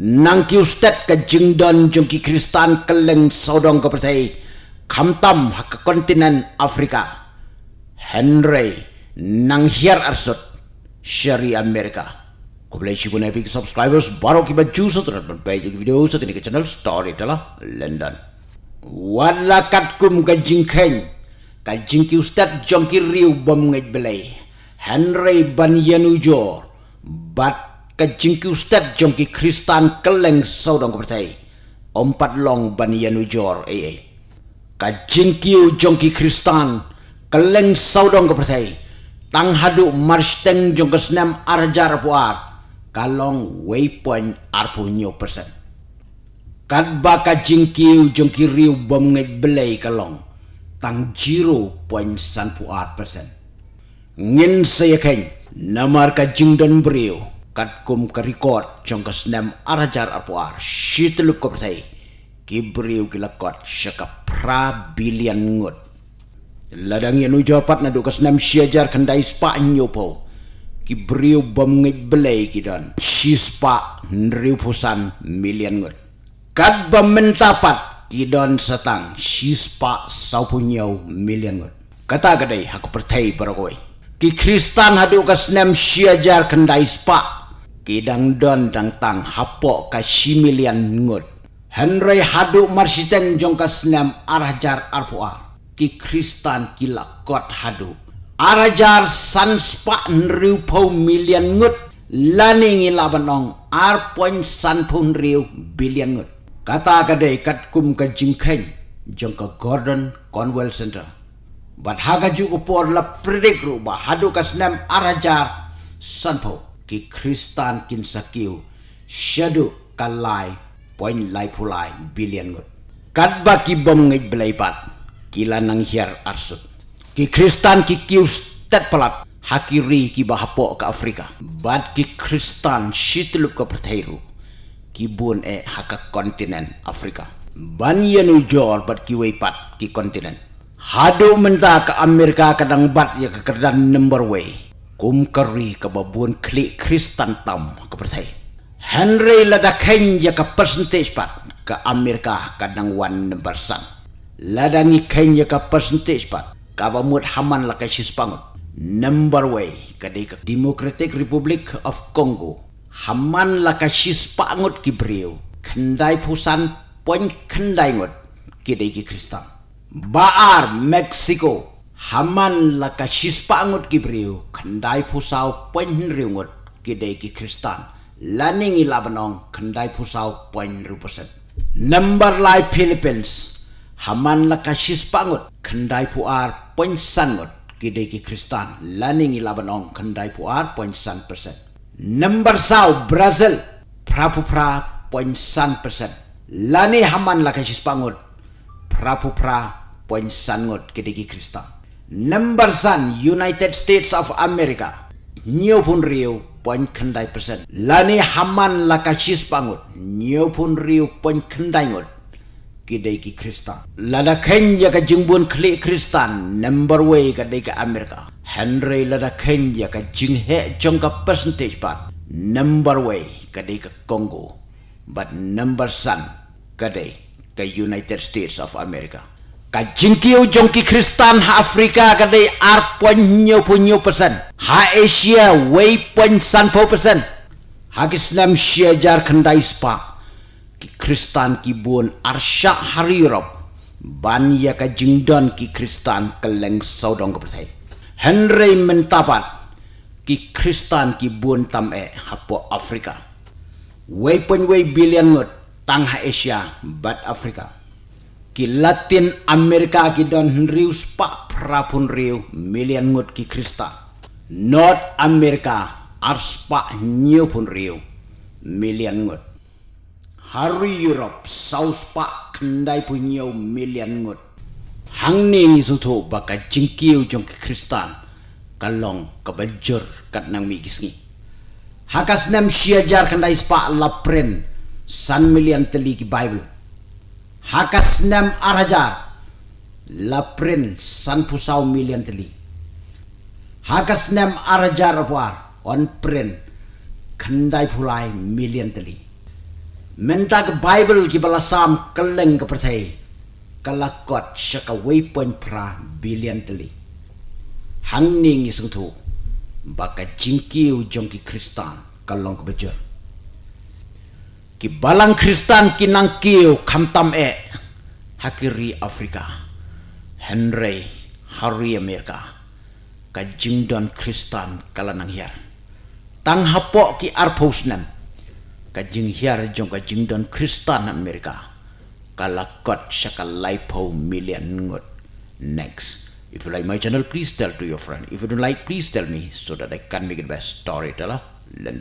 nang ki ustad ka jingdon jong ki kristan keleng saudong ka pertai kamtam hak kontinen afrika. Henry nang hiar arsut syari amerika. Ko boleh sibun epic subscribers baru ki baju setelah berbaik video setelah ke channel story adalah london. Wala kat kum ka jingkhen ka jingki ustad jong ki riu bom ngej belai henry ban yanujo bat ka jingki ustad jongki kristan keleng saudang ko percaya. Empat long ban yanu jor ai ai ka jingki jongki kristan keleng saudang ko percaya. Tang hadu march teng jong ke senam arjar puar kalong waypoint arpu nyo persen. Kad ba ka jingki jongki riu bom ngej belai kalong tang 0.1 puar persen. Ngin saya keng namar ka jingdon beriu kat kum record jong ka snam arajar apuar shitlu ko sai ki briu ki lakot shaka pra billion ngut. Ladang yanu japat na do ka snam shiajar kandai spa nyopo ki briu bom ngit belai ki don. Shi spa nriu pusan million ngut. Kat bom mentapat ki don satang shi spa sau punyau million ngut. Kata gadai aku pertai barakoi ki kristan hadu ka snam shiajar kandai spa kidang don dang tang hapo ka similian ngut henry hadu marsiteng jong snam arajar arpoa ki kristan kila kot hadu arajar san spa nriu po milian ngut lani ngi labanong ar point san pun riu bilian ngut kata kade kat kum ka jingkhen jong gordon conwell center. Bat haga ju upor la predik ru ba hadu ka snam arajar san po ki kristan kin sakiu shadu kalai point lai pulai billion ngut kat ba ki bom ngai belai pat kila nang hiar arsut. Ki kristan ki kiu stat palat hakiri ki bahapo ka afrika. Bat ki kristan shitlup ka pertairu ki bun e haka kontinen afrika. Ban yanu jor bat ki wei pat ki kontinen hadu menta ka amerika kadang bat ya ka kerdan number way kum kari ke babun klik kristan tam ke persai Henry lada kenya ke percentage pat ke Amerika kadang wan number san lada ni kenya ke percentage pat ke bamut haman la ke sispangut number way ke di ke Democratic Republic of Congo. Haman la ke sispangut ki brio kendai pusan poin kendai ngut ki di ki Baar Mexico Haman la ka shispa angut ki briu kandai pusau poin riungut ki dei ki kristan. Laning ila banong kandai pusau poin persen number lai philippines haman la ka shispa angut kandai puar poin sangut ki dei ki kristan. Laning ila banong kandai puar poin san persen number sau brazil prapu pra poin san persen lani haman la ka shispa angut prapu pra poin ki dei ki kristan Number San United States of America. Nyo pun riu Poin kendai persen. Lani Haman Lakashis Pangut Nyo pun riu Poin kendai ngut Kidai ki Kristan. Lada Kenya ka jingbun kli Kristan Number way ka dai ka Amerika. Henry lada Kenya ka jinghe Jong ka percentage pat Number way ka dai ka Congo. But number San Ka dai ka United States of America ka jingkiu jongki kristan ha afrika ka dei ar pon nyo persen. Ha asia wei pon san po persen. Ha islam shia jar kandai spa. Ki kristan ki bun ar sha hari europe. Ban ya ka jingdon ki kristan keleng saudong ka persen. Henry mentapat ki kristan ki bun tam e ha po afrika. Wei pon wei billion ngot tang ha asia bat afrika ki Latin Amerika ki don rius pa prapun riu million ngut ki Krista. North America ars pa new pun riu million ngut. Hari Europe South pa kendai pun new million ngut. Hang ni ngi sutu baka jingkiu jong ki Kristan kalong kabajur kat nang mi gisngi. Hakas nem siajar kendai spa lapren san million teli ki Bible hakas nem araja. Laprin san pusau milian teli. Hakas nem araja rapuar. On prin. Kendai pulai milian teli. Mentag bible ki balasam keleng ke kalakot syaka waypoint pra billion teli. Hangning isung tu. Baka jingkiu jongki kristan. Kalong kebejar ki balang kristan ki nangkiu kamtam e. Hakiri afrika. Henry hari amerika. Ka jingdon kristan kalanang hiar. Tang hapok ki arposnan ka jing hiar jong ka jingdon kristan amerika. Kalakot syaka laipo million ngot. Next. If you like my channel please tell to your friend. If you don't like please tell me so that i can make it best story teller lenda